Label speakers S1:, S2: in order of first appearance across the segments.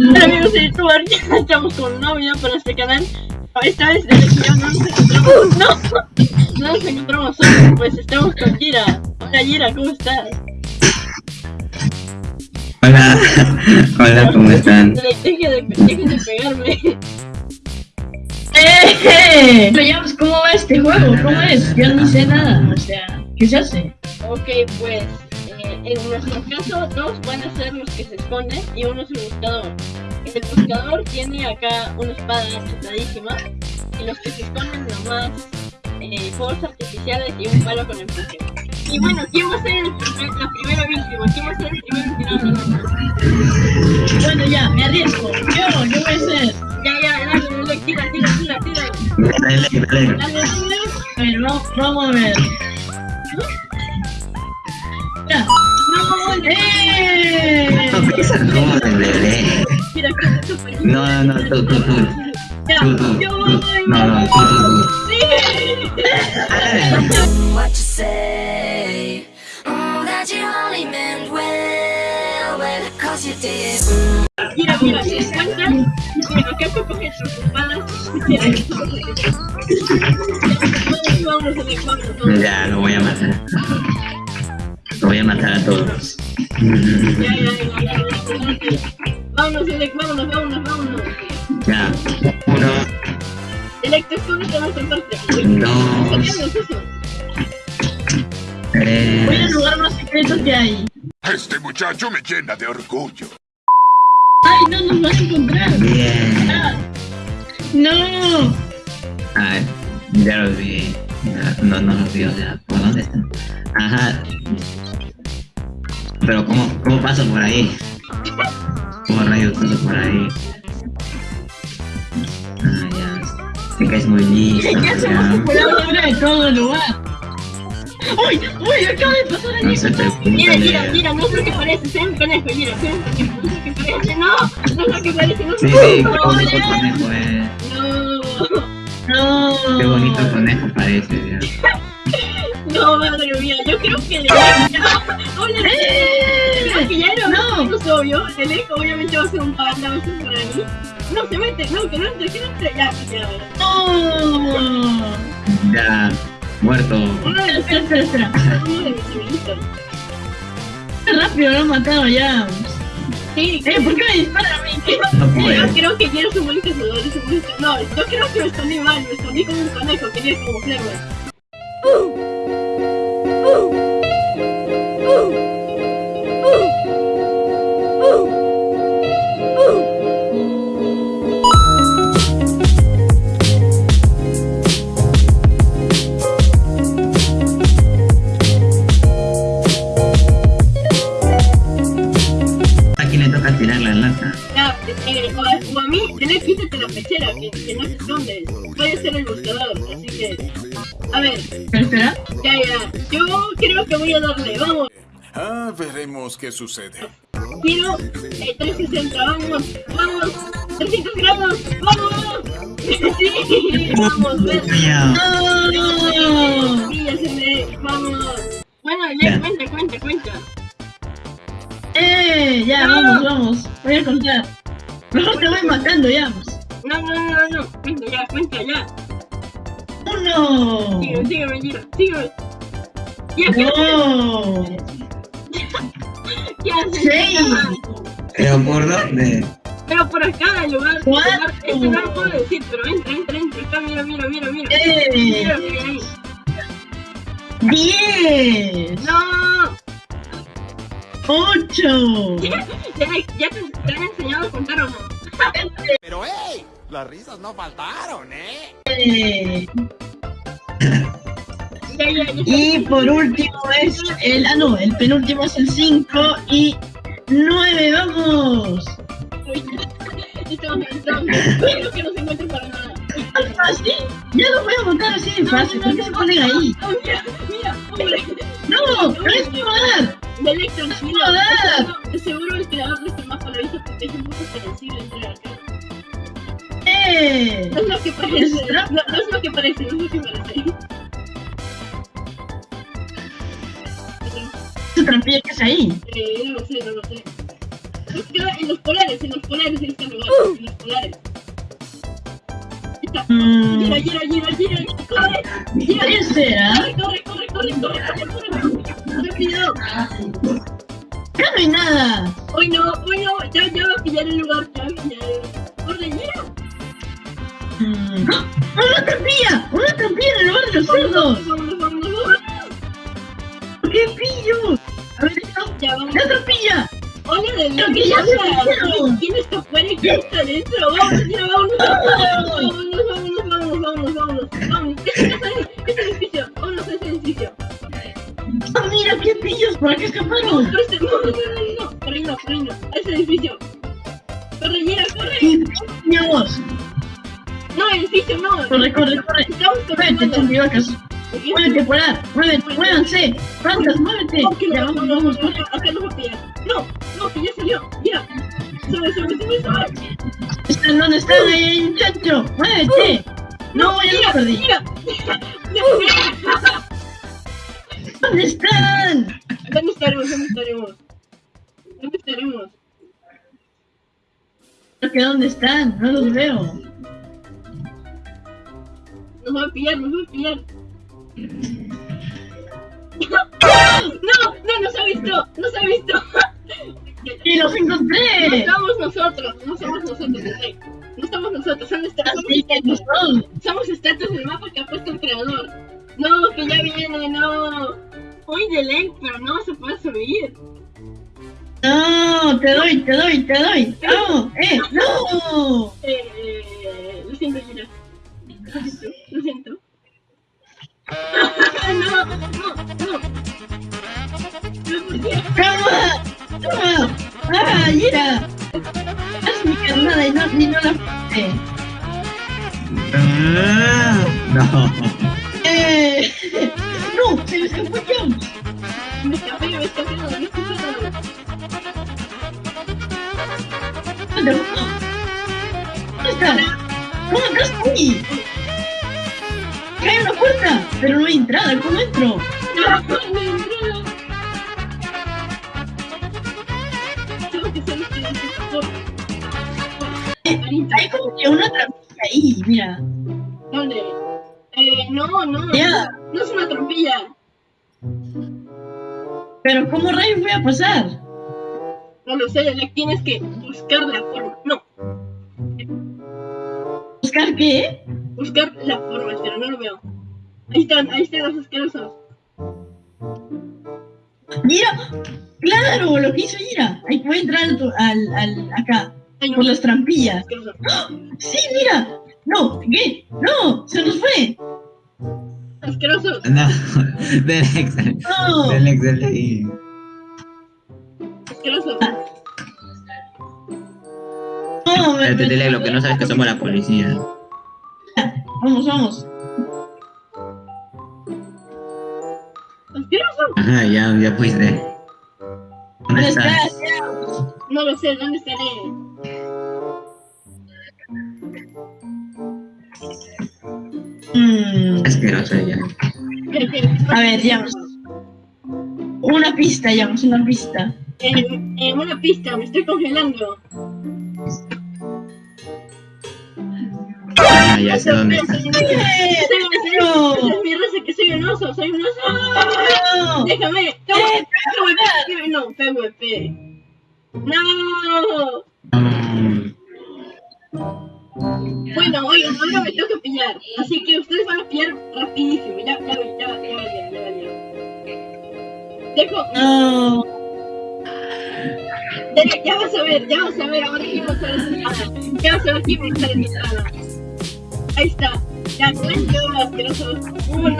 S1: Hola amigos de youtuber, ya estamos con un nuevo video para este canal. Esta vez yo no nos encontramos, no, no nos encontramos solos, pues estamos con Gira. Hola Gira, ¿cómo estás?
S2: Hola, hola, ¿cómo están?
S1: Dejen de, de pegarme.
S3: ¡Eh! Pero ya, pues, ¿cómo va este juego? ¿Cómo es? Yo ni sé nada, o sea, ¿qué se hace?
S1: Ok, pues en nuestro caso, dos van a ser los que se esconden y uno es el buscador. El buscador tiene acá una espada chetadísima y los que se esconden nomás eh, fuegos artificiales y un palo con empuje. Y bueno, ¿quién va a ser el primer- la primera víctima? ¿Quién va a ser el primer tirano?
S3: Bueno, ya, me arriesgo. Yo, yo voy a ser.
S1: Ya, ya, dale, dale, tira, tira, tira, tira.
S2: Dale, dale.
S1: Dale.
S3: A ver, vamos, vamos a ver. Ya.
S1: No, no,
S3: ¡Eh!
S2: No,
S1: súper
S2: No, no, tú, tú, tú.
S1: Ya,
S2: No, no, tú, tú, tú.
S4: You.
S2: Ya, lo voy a matar. Lo voy a matar a todos.
S1: Ya, ya, ya, ya, ya, ya. Vámonos, Alex, vámonos, vámonos, vámonos.
S2: Ya, uno,
S1: Alex, tú escóndete más aparte.
S2: dos,
S1: eso.
S3: Voy al
S2: tres.
S3: lugar más secreto que hay.
S5: Este muchacho me llena de orgullo.
S3: ¡Ay, no nos vas a encontrar!
S2: Bien.
S3: Ah. ¡No!
S2: Ah, ya los vi. Ya, No, no los vi, o sea, ¿por dónde están? Ajá. Pero ¿cómo, cómo paso por ahí? ¿Cómo rayos paso por ahí? Ah, ya. Sé que es muy listo.
S3: ¿Qué hacemos
S2: ya.
S3: por ahora de todo el lugar? ¡Uy! ¡Uy! Acaba de pasar
S2: No
S3: allí.
S2: preocupen.
S1: Mira, mira, mira, no es lo que parece, soy un conejo, mira, soy un conejo, no es lo que parece, no, no es lo que parece, no es
S2: Sí,
S1: lo
S2: sí,
S1: que
S2: qué bonito
S1: parece.
S2: conejo es.
S1: No,
S3: No.
S2: Qué bonito conejo parece, ya.
S1: no, madre mía, yo creo que le Hola, creo que ya era
S3: No.
S1: menos obvio, el eco obviamente va a ser un panda, va a ser para mí. No, se mete, no, que no entre, que no entre, ya, ya.
S3: No.
S2: Ya, muerto.
S1: Uno de los
S3: Espera, espera, espera.
S1: uno de mis amiguitos.
S3: Qué rápido lo han matado ya.
S1: Sí,
S3: Eh, ¿por qué me disparan a mí?
S2: No
S1: Yo
S2: puedo.
S1: creo que quiero buen cazador, un buen ca- No, yo creo que me escondí mal, me escondí como un conejo, quería como yo creo que voy a darle, vamos.
S5: Ah, veremos qué sucede.
S1: Giro, eh, 360, vamos, vamos, 300 grados, vamos. Sí, vamos, ven.
S3: No.
S1: Sí, ya se me, vamos. Bueno, ya,
S2: Ya.
S1: cuenta, cuenta, cuenta.
S3: Eh, ya,
S1: No.
S3: vamos, vamos. Voy a contar. Mejor te voy matando ya.
S1: No, no, no, no, no, cuenta ya, cuenta ya.
S3: Uno.
S1: Sígueme, sígueme, Giro, sígueme. Ya, ¿qué haces?
S3: No.
S1: ¿Qué haces?
S2: ¿Pero por dónde?
S1: Pero por acá, en lugar lugar- este no lo puedo decir, pero entra, entra, entra, acá, mira, mira, mira, mira.
S3: Eh.
S1: Mira, mira ahí.
S3: Diez.
S1: No,
S3: Ocho.
S1: ya, ya te, te han enseñado a contar o no.
S5: Pero hey, las risas no faltaron, ¿eh?
S3: Eh. Y por último es el. Ah, no, el penúltimo es el 5 y 9. ¡Vamos!
S1: Estamos, que no se encuentren para nada.
S3: ¿Tan fácil? Ya lo voy a montar así de fácil. ¿Por qué se ponen ahí?
S1: Mira, mira.
S3: ¡No! ¡No es dar!
S1: De tranquilo.
S3: Joder.
S1: Seguro- el creador de este mapa lo porque es un poco sensible entrar acá.
S3: ¡Eh!
S1: No es lo que parece, no es lo que parece, no es lo que parece.
S3: ¿Qué trampilla que es ahí?
S1: Eh, no lo sé, no lo sé. En los polares, en los polares, está el lugar, en los polares.
S3: Mm,
S1: Gira, gira, gira, gira, corre, gira,
S3: ¿Qué será?
S1: corre, corre, corre, corre, corre, corre, corre, rápido.
S3: Acá no hay nada.
S1: Hoy no, hoy no, ya, ya va a pillar el lugar, ya va a pillar el. Corre, gira.
S3: Mm, ¡ah! ¡Una trampilla! ¡Una trampilla en el lugar de los cerdos! ¡Qué pillo! A ver.
S1: Ya, vamos.
S3: ¡La!
S1: Hola de
S3: que se metieron.
S1: ¿Quién está afuera y quién está adentro? Vamos, ya, vámonos, vámonos, vámonos, vámonos, vámonos, vámonos, vámonos. Ese edificio, vámonos a ese edificio.
S3: ¡Ah, mira qué pillos! ¿Para qué escaparon?
S1: Este, no, no, no, no, corre, no, corre, no, a edificio. Corre, gira, corre.
S3: ¡Qué pillos!
S1: No, edificio, no.
S3: Corre, corre, corre.
S1: Estamos corriendo.
S3: chumbivacas. Muévete, polar. Muévete, muévanse. Plantas, muévete.
S1: Ok,
S3: Ya vamos, vamos, corre.
S1: Acá pillar. No, no, que ya salió. Mira. Sube, sube, sube, sube.
S3: ¿Están dónde están? Ahí hay un chancho. Muévete. No, ya
S1: Mira,
S3: lo perdí.
S1: mira.
S3: ¿Dónde están?
S1: ¿Dónde estaremos? ¿Dónde estaremos? ¿Dónde estaremos?
S3: ¿Pero que ¿Dónde están? No los veo.
S1: Nos va a pillar, nos va a pillar. No, no nos ha visto, nos ha visto.
S3: ¡Y los
S1: No
S3: encontré!
S1: somos nosotros, no somos nosotros. No somos nosotros, son estatuas.
S3: No.
S1: Somos estatuas del mapa que ha puesto el creador. No, que ya viene, no. Uy, de ley, pero no se puede subir.
S3: No, te doy, te doy, te doy. No, eh, no.
S1: Eh, eh, lo siento, Gira. No,
S3: ni no la puse.
S2: Ah, No.
S3: ¡Eh! ¡No! ¡Se me escapó!
S1: Me escapé, me escapé, no, me escapé.
S3: ¿Dónde ¿Dónde está? ¡No, acá estoy! ¡Acá hay una puerta! Pero no hay entrada, ¿cómo entro?
S1: No, no entró.
S3: Hay como que una trampilla ahí, mira.
S1: ¿Dónde? Eh, no, no. No es una trompilla.
S3: Pero ¿cómo rayos voy a pasar?
S1: No lo sé, le tienes que buscar la forma. No,
S3: ¿Buscar qué?
S1: buscar la forma, pero no lo veo. Ahí están, ahí están los asquerosos.
S3: ¡Mira! ¡Claro! Lo que hizo Ira. Ahí puede entrar al, al, al- acá. Por las trampillas. ¡Ah! ¡Sí, mira! ¡No! ¿Qué? ¡No! ¡Se nos fue!
S1: Asquerosos.
S2: No. Delex.
S3: ¡No!
S2: Delex, Delex.
S1: Asquerosos.
S3: ¡No! me-
S2: Espérate, Delex, lo que no sabes es que somos la policía.
S3: Vamos, vamos.
S1: Asquerosos.
S2: Ajá, ya, ya fuiste. ¿Dónde
S3: ¿Dónde
S2: estás?
S3: estás?
S1: No lo sé, ¿dónde estaré?
S3: Mm.
S1: ¿Qué- qué?
S3: A ver, ya. Una pista, ya, una pista.
S1: En, en una pista, me estoy congelando.
S2: Ah, ya sé dónde estás.
S1: Soy un oso. Soy un oso.
S3: No.
S1: Esa es mi raza, que soy un oso, soy un oso.
S3: ¡No!
S1: Déjame.
S3: Eh,
S1: PvP. No, PvP. No. Bueno, oigan, ahora me tengo que pillar. Así que ustedes van a pillar rapidísimo. Ya, ya, ya, ya, ya, ya, ya. Dejo,
S3: No.
S1: ya, ya vas a ver, ya vas a ver ahora quién va a estar en tu espada. Ya vas a ver quién va a estar en tu espada. Ahí está. Ya cuento, asquerosos. Uno,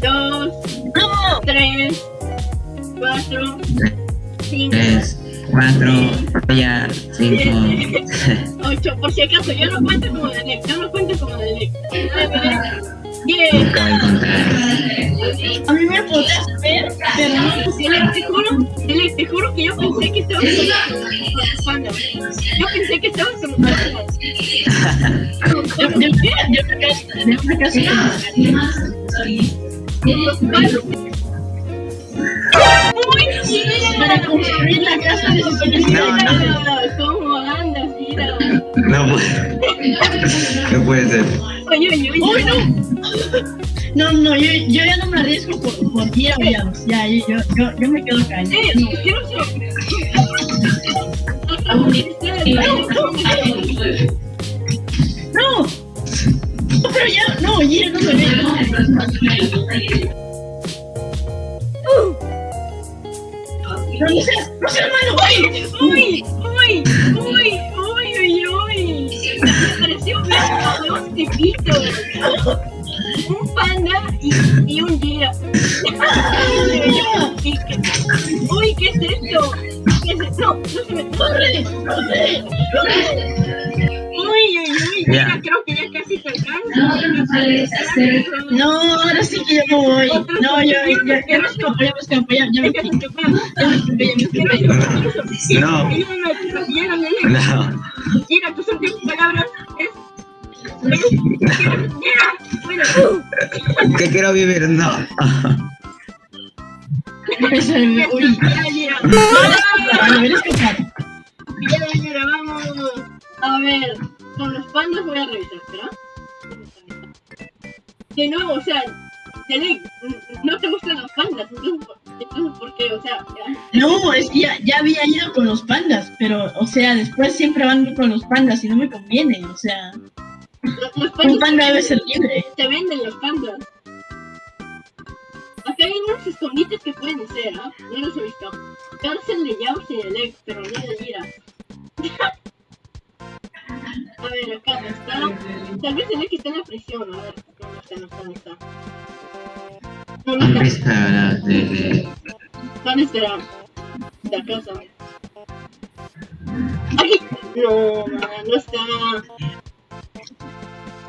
S1: dos, tres, cuatro, cinco,
S2: Tres, cuatro, ya, cinco.
S1: siete, ocho. Por si acaso, yo no cuento como de Lec, yo no cuento como de diez.
S2: Nunca voy a encontrar.
S3: A mí me podés ver, pero no.
S1: Dile, te juro, dile, te juro que yo pensé que estabas con Yo pensé que estabas con los
S3: De, de, de una casa, de una casa. Para construir la casa necesitas
S2: No, no. No puede. No puede ser.
S1: Oye, oye,
S3: ¡Uy,
S1: oye.
S3: no! No, no, yo, yo ya no me arriesgo por, por Llanos. Ya, yo, yo, yo, yo me quedo.
S1: Eh,
S3: No.
S1: yo no.
S3: ¡No! No, pero ya, no, Gira no me ve. No, no seas, no seas malo.
S1: Uy, uy, uy, uy, uy, uy. Me pareció ver dos tipitos. Un panda y, y un gira. Uy, ¿qué es esto? ¿Qué es esto? No, no se me
S3: ¡Corre! ¡Corre! ¡Corre!
S1: Uy, uy, uy,
S2: Ya.
S1: mira, creo que ya casi te alcanza.
S3: No, ahora sí que yo no voy. No, yo, yo, ya me escapo, ya me escapo, ya, ya me me escapé, me.
S2: No. No.
S1: Mira, tus últimas palabras es... es- Mira, bueno,
S2: Que quiero vivir, no.
S3: Uy. Vale, me escapado.
S1: Ya, vamos. A ver, con los pandas voy a revisar, ¿verdad? De nuevo, o sea, Telec, no te gustan los pandas, entonces, ¿por- entonces ¿por qué? O sea, ya.
S3: No, es que ya, ya había ido con los pandas, pero, o sea, después siempre van con los pandas y no me conviene, o sea,
S1: Los, los
S3: un
S1: pandas
S3: panda debe ser libre.
S1: se venden los pandas. Acá hay algunos escondites que pueden ser, ¿ah? No los he visto. Cárcel de Yaos y de Lex, pero no de Gira. A ver, acá no está. Tal vez el Lex está en la prisión, a ver. No está, no está, no está. No, no
S2: ¿Dónde
S1: está.
S2: la de, de-
S1: ¿Dónde? La casa. Aquí. No, no está.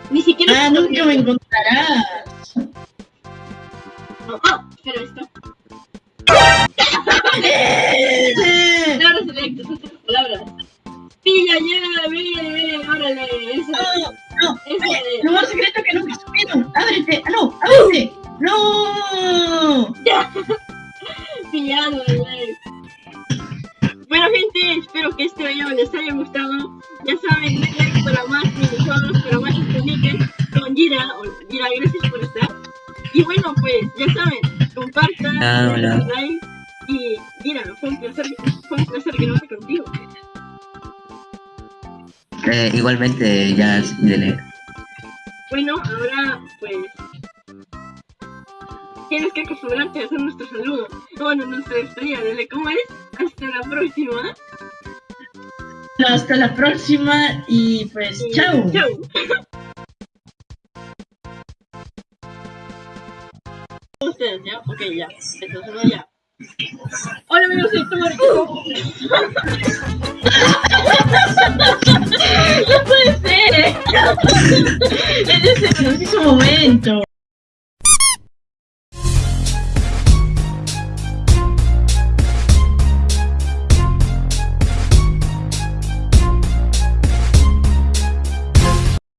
S1: Ni siquiera.
S3: Ah, nunca me encontrarás.
S1: No. Ah, espera, esto.
S3: ¡Eh!
S1: Ya, ve, ve, órale, eso.
S3: No, no,
S1: Eso
S3: oye,
S1: es.
S3: lugar secreto que nunca supieron. ¡Ábrete! ¡Ah, no! ¡Ábrete! ¡No!
S1: Pillado, like. Bueno, gente, espero que este video les haya gustado. Ya saben, denle like para más minijuegos, para más escondites con Gira. Gira, gracias por estar. Y bueno, pues, ya saben, compartan,
S2: Ah,
S1: like. Y Gira, fue un placer, fue un placer quedarme contigo.
S2: Eh, igualmente, ya, dele.
S1: Bueno, ahora pues tienes que acostumbrarte a hacer nuestro saludo. Bueno, nuestra despedida, dile cómo es. Hasta la próxima.
S3: Hasta la próxima y pues,
S1: Y
S3: chao.
S1: Chao. Ustedes, ¿ya? Ok, ya. Entonces, no, ya. Hola amigos, soy Tomari.
S3: ¡No puede ser! En ese preciso momento.